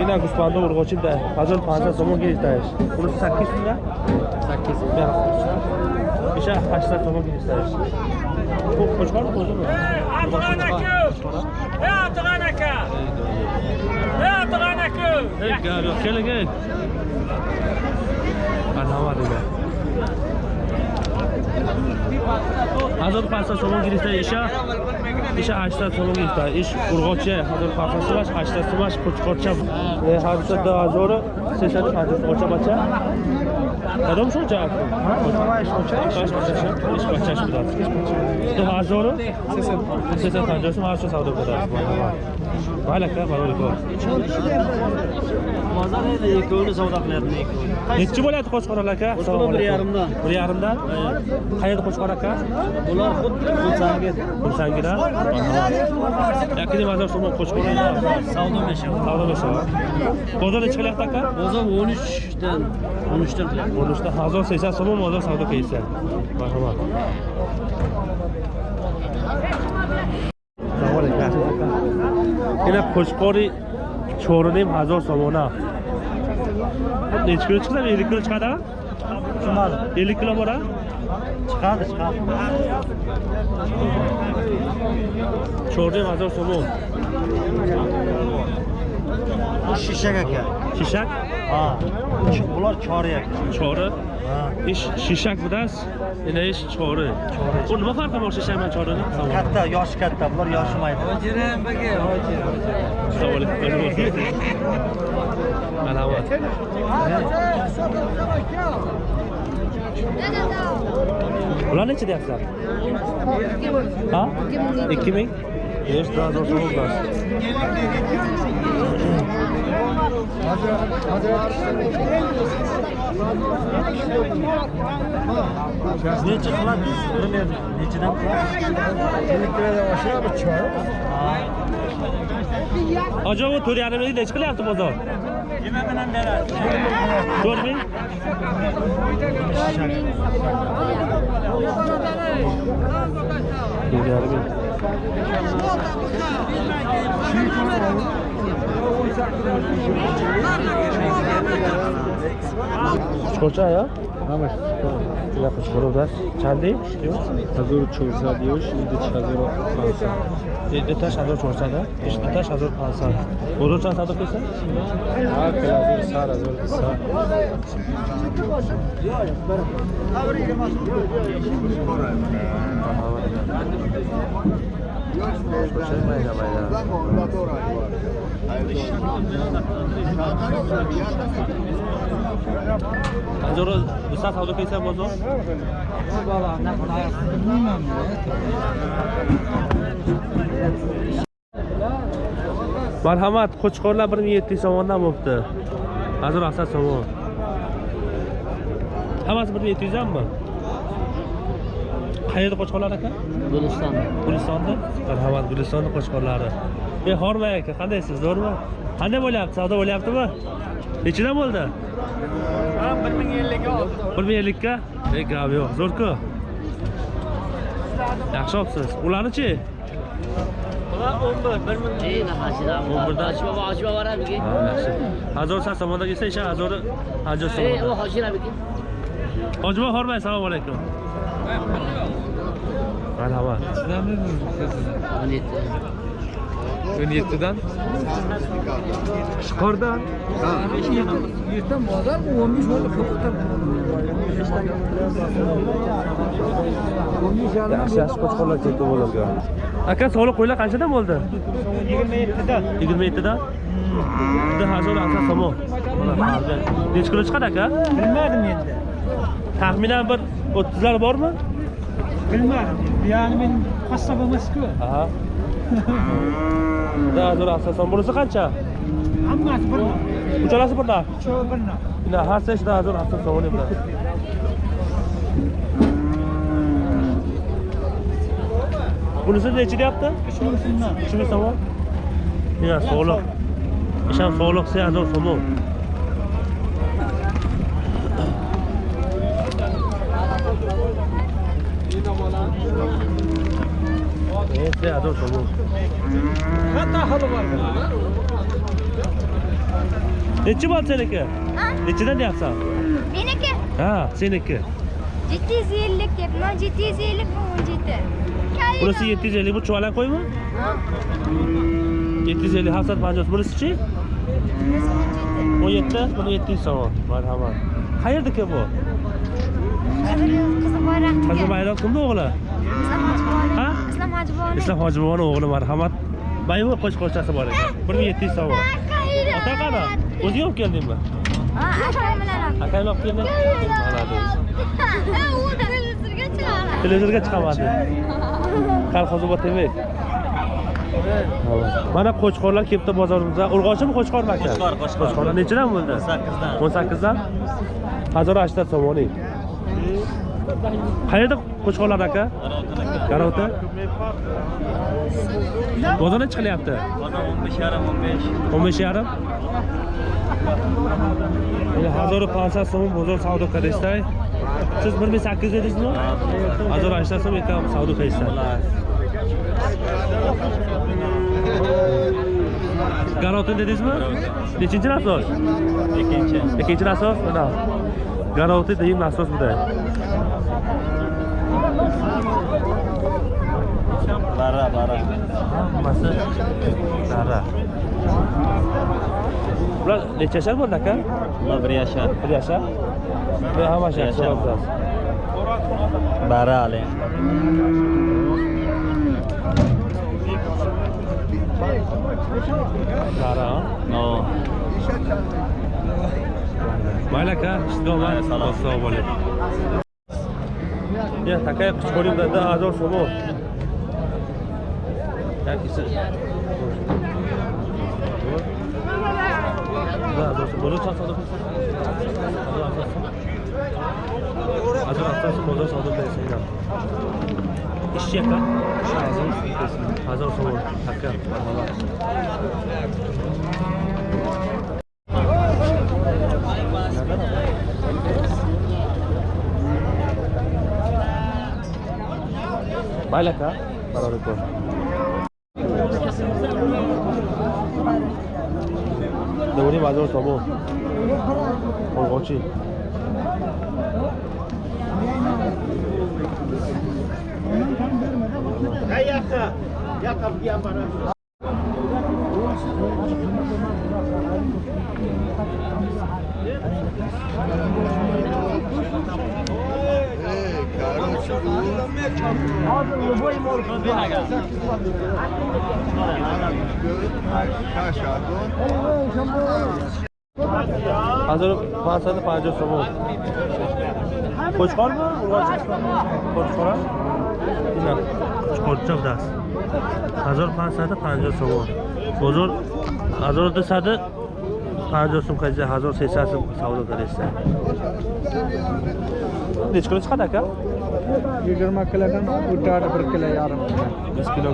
Yine kuspanda urgoçin de. Hazır pansa somon girişteyiz. Burası 8 lira. 8 lira. İşe 8 lira somon girişteyiz. Bu koçkar mı bozdu mu? Hey gel yok gel gel. Anlamadım ben ҳазору панҷсад сомон гирифта иша иша ҳаштад сомон гирифта иш урғоче ҳазору панҷсад сумаш ҳаштад сумаш қучқорча ҳамсад ду ҳазору сесаду панҷоҳ қучқорча бача кадом шо ҷаак иш бачаш будааст ду ҳазору сесаду панҷоҳ сум ҳарчо савдо будааст балака барои кор ikkovini savdo qilyapman ikkovi nechi bo'ladi qo'chqorlar aka qo'chqorlar bir yarimdan bir yarimdan خرید خوشخوره کرد بولار خود خودسنگی خودسنگی را یکی دیم از شما خوشخوره اینا سودا میشه سودا میشه بازار چه لیخته کرد؟ بازار 13 دن 13 دن 13 دن 1300 سوم بازار سودا کیسه مرحبا این خوشخوری چهارونیم هزار سومونه نیچ کلو چقدر؟ یک کلو چقدر؟ Chiqmadi. ellik kilo bor a Chiqadi, chiqadi. cho'rinim hazor somon shishak aka. shishak Ha. Bular chori Ha. ish shishak bidas yana ish chori u nima farqi bor shishak bilan chorini Katta, yoshi katta, bular yoshimaydi. Hojiram baka, hojir. assalomu alaykum marhamat ular necha deyapsizlar ha ikki ming besh daha zo'r so'm bor Necha qiladi? Bilmayman. Nechadan hoji u to'rt yarim ming nechi qilyapti bozor Nima bilan beradi? to'rt ming to'rt yarim ming Сколько, я? Я хочу дать. Чанди? 1400 yosh, 7500. Yetti tash hazor cho'rsada, yetti tash hazor palsa. Bozorcha savdo qilsa? Ha, keladi, sar hazor Desa. Hazor desa savdo qilsa bozor? Marhamat, qo'chqorlar 1700 so'mdan bo'pti. Hozir asad so'mon. Hammasi 1700 hammi? Qayerda qo'chqorlar aka? Guliston. Gulistonda? Marhamat, Gulistonda qo'chqorlari. Ey, Hormay aka, qandaysiz? Zo'rmi? Qanday bo'lyapti? Savdo bo'lyaptimi? Nechidan bo'ldi? Ha, 1050 ga oldi. 1050 ga? Ey, gap yo'q. Zo'r-ku. Yaxshi olibsiz. Ularni-chi? Bular 11, 1000. Keyin hasidan. 11 dan. Ochma, ochma bor abiki. Ha, yaxshi. Hazor san somonda kelsa, isha hazor hajjo Ey, u somonda. hojir abiki. Hojiboy Hormay, assalomu alaykum. marhamat sizdan o'n yetti o'n yettidan? Ishqordan erta modar o'n besh yaxshi yaxshi qo'chqorlar ketdi bularga aka soliq qo'ylar qanchadan bo'ldi? Yigirma yettida yigirma yettida bitta hajol aka samo nechi kilo chiqadi aka? Bilmadim endi. Taxminan bir o'ttizlar bormi? bilmadim yani men qassob emasku aha. Dur asosan bunisi qancha hammasi bir uchalasi bir narx uchovi bir har sechda dur asosan o'lim bunisi nechi deyapti uch ming so'mdan uch so'm ya so'liq isham so'liq sen azor so'mov Neyse, ador somon. Katta aholi bor. nechi bo'l seniki Ha? nechidan deyapsan Meniki ha seniki 750 deyapman. 750 bu 17. bunisi yetti yuz ellik bu chuvalan qo'ymi yetti yuz ellik hafsat panjoz bunisichi o'n yetti buni yetti yuz so'm marhamat qayerdiki bu? Qizim qizi bayroq kimni o'g'li Ha? Islom Hojiboni. islom hojibovoni o'g'li marhamat baymi qo'shqo'shchasi bor ekan bir ming yetti yuz so'm ota qani o'zing olib keldingmi Ha, akam bilan oldim. akang olib kelding Молодец. U televizorga chiqaradi. televizorga chiqamadi kolxozi bor demak mana qo'chqorlar kelibdi bozorimizda urg'ochimi qo'chqormi aka Qo'chqor, Qo'chqor. qo'chqorlar nechidan bo'ldi 18 dan. o'n sakkizdan hazor ashtat so'moning qayerda qo'chqorlar aka Garovda bozor nechi qilyapti Bozor 15 yarim 15. o'n besh yarim hazori pansat so'm bozor savdo qilishdai siz bir ming sakkiz dedingizmi hazor ashtat so'm ekan savdo qilishdan garotin dedingizmi nechinchi nasos. Ikkinchi. ikkinchi nasos mana garovti deyim nasos buda Bara, hammasi dara. Bular necha yashar bo'ldi aka bular bir yashar bir yashar bular hammasi yashar barali dara mayli aka ishtidomad assalomu alaykum я такая почкорим дада азор шумо ya takay qo'limda da azor so'mo yakisi da azor so'mo bozor savdo qilsin azor asosii bozor savdo qilsin ishchi Salvador tomou. Bom, volte. Thank you. Hozir любой морг бирага. ҳазору панҷсаду панҷоҳ сомон қочқорми қочқора қочқор чавдаст ҳазор панҷсаду панҷоҳ сомон бозор ҳазору дусаду панҷоҳ сум каза ҳазор сесад сум савдо кареста нечкоро чиқадар кард ये गर्मा किला का उठा डबर किला यार दस किलो